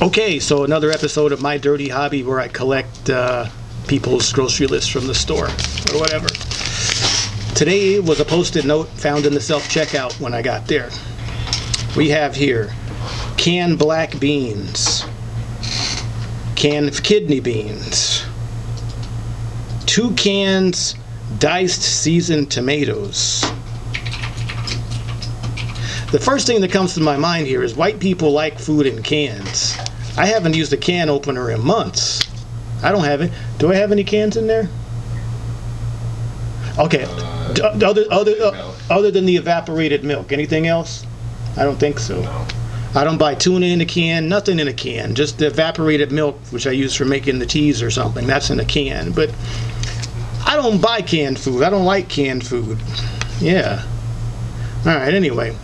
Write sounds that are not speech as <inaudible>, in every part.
Okay, so another episode of My Dirty Hobby where I collect uh, people's grocery lists from the store or whatever. Today was a post-it note found in the self-checkout when I got there. We have here canned black beans, canned kidney beans, two cans diced seasoned tomatoes. The first thing that comes to my mind here is white people like food in cans. I haven't used a can opener in months. I don't have it. Do I have any cans in there? Okay. Uh, D- other other uh, other than the evaporated milk, anything else? I don't think so. No. I don't buy tuna in a can, nothing in a can. Just the evaporated milk, which I use for making the teas or something. That's in a can. But I don't buy canned food. I don't like canned food. Yeah. All right. Anyway,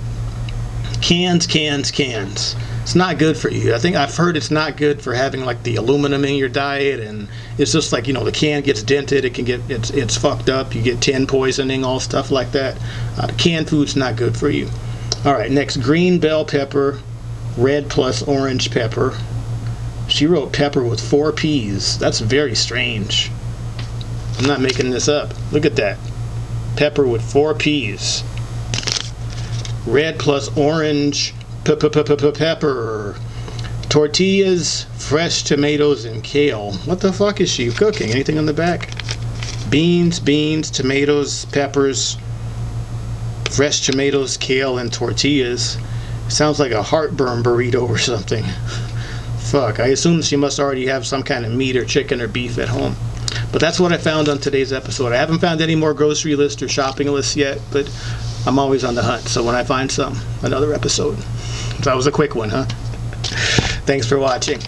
cans, cans, cans. It's not good for you. I think I've heard it's not good for having like the aluminum in your diet, and it's just like you know the can gets dented. It can get it's it's fucked up. You get tin poisoning, all stuff like that. Uh, canned food's not good for you. All right. Next, green bell pepper, red plus orange pepper. She wrote pepper with four P's. That's very strange. I'm not making this up. Look at that. Pepper with four P's. Red plus orange pe- pe- pe- pe- pe- pepper. Tortillas, fresh tomatoes, and kale. What the fuck is she cooking? Anything on the back? Beans, beans, tomatoes, peppers, fresh tomatoes, kale, and tortillas. Sounds like a heartburn burrito or something. <laughs> Fuck, I assume she must already have some kind of meat or chicken or beef at home. But that's what I found on today's episode. I haven't found any more grocery lists or shopping lists yet, but I'm always on the hunt. So when I find some, another episode. That was a quick one, huh? Thanks for watching.